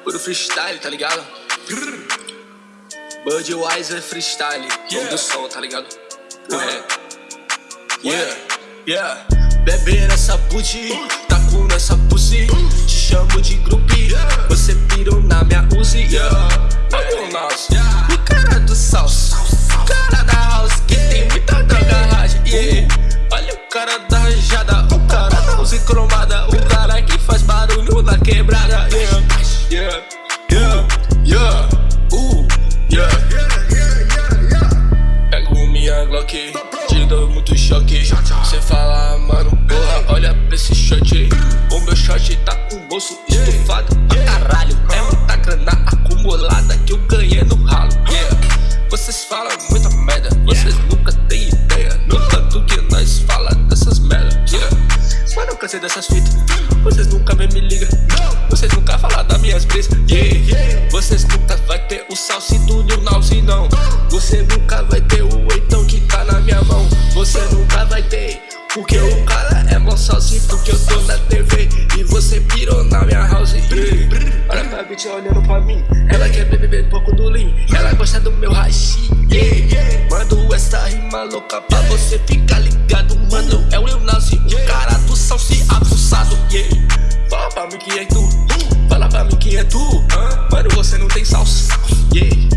Yeah. Puro freestyle, tá ligado? Budweiser freestyle. Yeah. do som, tá ligado? É. Yeah. Yeah. Bebe nessa booty, taco nessa pussy. Te chamo de grupi. Você pirou na minha Uzi. Yeah. Olha o nosso. O cara do salsa. O cara da house que tem muita garagem. Yeah. Olha o cara da rajada. O cara da Uzi cromada. Glock. Te dou muito choque. Cê fala, mano, porra, olha pra esse shot. O meu shot tá com o bolso estufado pra caralho. É muita grana acumulada que eu ganhei no ralo. Yeah. Vocês falam muita merda, vocês nunca têm ideia. No tanto que nós fala dessas merda. Yeah. Mano, eu cansei dessas fitas. Vocês nunca me ligam. Vocês nunca falam das minhas brisas. Yeah. Vocês nunca vai ter o salsido do Nauzi, não. Você nunca vai ter o Porque o cara é mó salsi, porque eu tô na TV E você pirou na minha house. Olha pra bitch olhando pra mim Ela quer beber um pouco do lean Ela gosta do meu hashi. Mando essa rima louca pra você ficar ligado Mano, é o Lil Nazi, o cara do salsi abusado. Fala pra mim que é tu Fala pra mim que é tu Mano, você não tem salsa yeah.